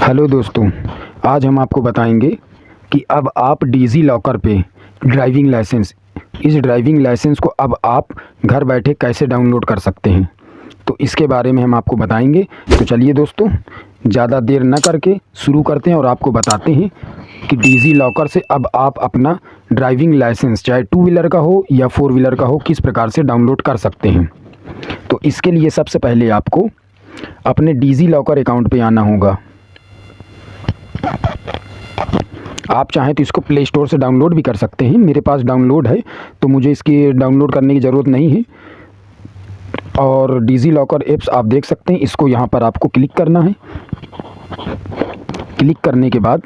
Hello दोस्तों, आज हम आपको बताएँगे कि अब आप डीजी लॉकर पे ड्राइविंग लाइसेंस, इस ड्राइविंग लाइसेंस को अब आप घर बैठे कैसे डाउनलोड कर सकते हैं? तो इसके बारे में हम आपको बताएँगे। तो चलिए दोस्तों, ज़्यादा देर न करके शुरू करते हैं और आपको बताते हैं कि डीजी लॉकर से अब आप अपना ड्राइविंग लाइसेंस, चाहे टू व्हीलर का हो या फोर व्हीलर का हो, किस प्रकार से डाउनलोड कर सकते हैं। तो इसके लिए सबसे पहले आपको अपने डीजी लॉकर अकाउंट पे आना होगा। आप चाहें तो इसको प्ले स्टोर से डाउनलोड भी कर सकते हैं। मेरे पास डाउनलोड है तो मुझे इसकी डाउनलोड करने की ज़रूरत नहीं है। और डिजी लॉकर एप्स आप देख सकते हैं, इसको यहाँ पर आपको क्लिक करना है। क्लिक करने के बाद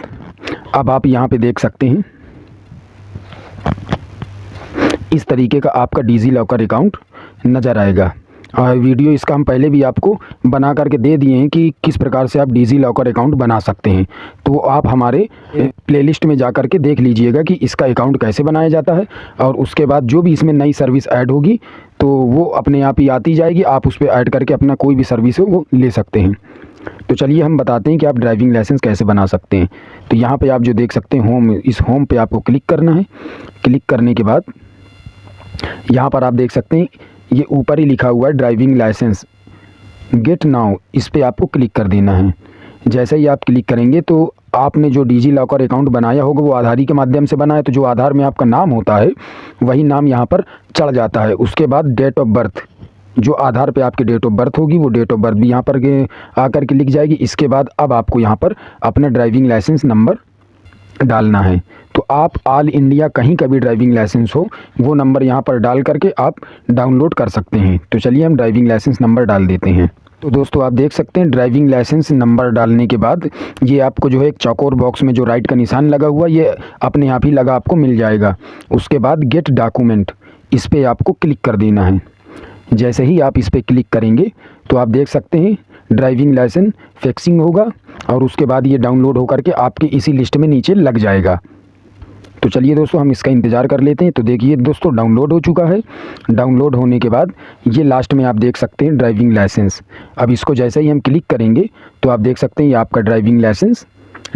अब आप यहाँ पे देख सकते हैं। इस तरीके का आपका डिजी लॉकर अकाउंट नज़र आएगा। वीडियो इसका हम पहले भी आपको बना करके दे दिए हैं कि किस प्रकार से आप डिजी लॉकर अकाउंट बना सकते हैं। तो आप हमारे प्लेलिस्ट में जा कर के देख लीजिएगा कि इसका अकाउंट कैसे बनाया जाता है और उसके बाद जो भी इसमें नई सर्विस ऐड होगी तो वो अपने आप ही आती जाएगी। आप उस पर ऐड करके अपना कोई भी सर्विस हो, वो ले सकते हैं। तो चलिए हम बताते हैं कि आप ड्राइविंग लाइसेंस कैसे बना सकते हैं। तो यहाँ पे आप जो देख सकते हैं होम इस होम पे आपको क्लिक करना है। क्लिक करने के बाद यहाँ पर आप देख सकते हैं ये ऊपर ही लिखा हुआ है ड्राइविंग लाइसेंस गेट नाउ इस पर आपको क्लिक कर देना है। जैसे ही आप क्लिक करेंगे तो आपने जो डिजी लॉकर अकाउंट बनाया होगा, वो आधारी के माध्यम से बना है तो जो आधार में आपका नाम होता है, वही नाम यहाँ पर चढ़ जाता है। उसके बाद डेट ऑफ़ बर्थ जो आधार पे आपकी डेट ऑफ़ बर्थ होगी, वो डेट ऑफ़ बर्थ भी यहाँ पर आकर के लिख जाएगी। इसके बाद अब आपको यहाँ पर अपना ड्राइविंग लाइसेंस नंबर डालना है। तो आप ऑल इंडिया कहीं का भी ड्राइविंग लाइसेंस हो, वो नंबर यहाँ पर डाल करके आप डाउनलोड कर सकते हैं। तो चलिए हम ड्राइविंग लाइसेंस नंबर डाल देते हैं। तो दोस्तों, आप देख सकते हैं ड्राइविंग लाइसेंस नंबर डालने के बाद ये आपको जो है एक चौकोर बॉक्स में जो राइट का निशान लगा हुआ, ये अपने आप ही लगा आपको मिल जाएगा। उसके बाद गेट डॉक्यूमेंट इस पर आपको क्लिक कर देना है। जैसे ही आप इस पर क्लिक करेंगे तो आप देख सकते हैं ड्राइविंग लाइसेंस फिक्सिंग होगा और उसके बाद ये डाउनलोड होकर के आपके इसी लिस्ट में नीचे लग जाएगा। तो चलिए दोस्तों, हम इसका इंतज़ार कर लेते हैं। तो देखिए दोस्तों, डाउनलोड हो चुका है। डाउनलोड होने के बाद ये लास्ट में आप देख सकते हैं ड्राइविंग लाइसेंस। अब इसको जैसे ही हम क्लिक करेंगे तो आप देख सकते हैं ये आपका ड्राइविंग लाइसेंस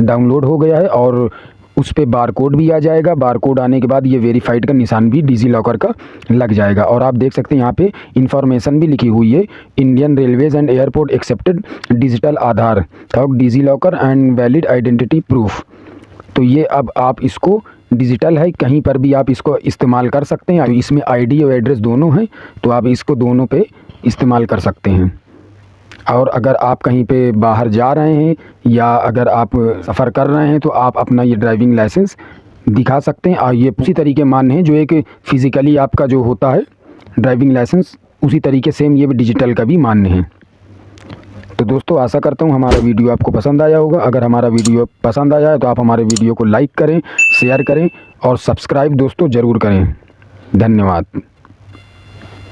डाउनलोड हो गया है और उस पर बार कोड भी आ जाएगा। बार कोड आने के बाद ये वेरीफाइड का निशान भी डिजी लॉकर का लग जाएगा। और आप देख सकते हैं यहाँ पे इन्फॉर्मेशन भी लिखी हुई है, Indian railways and airport accepted digital Aadhaar. DigiLocker and valid identity proof. तो ये अब आप इसको डिजिटल है, कहीं पर भी आप इसको इस्तेमाल कर सकते हैं। इसमें आईडी और एड्रेस दोनों हैं तो आप इसको दोनों पे इस्तेमाल कर सकते हैं। और अगर आप कहीं पे बाहर जा रहे हैं या अगर आप सफ़र कर रहे हैं तो आप अपना ये ड्राइविंग लाइसेंस दिखा सकते हैं। और ये उसी तरीके मान्य है, जो एक फ़िज़िकली आपका जो होता है ड्राइविंग लाइसेंस उसी तरीके सेम ये भी डिजिटल का भी मान्य है। तो दोस्तों, आशा करता हूँ हमारा वीडियो आपको पसंद आया होगा। अगर हमारा वीडियो पसंद आया है तो आप हमारे वीडियो को लाइक करें, शेयर करें और सब्सक्राइब दोस्तों ज़रूर करें। धन्यवाद।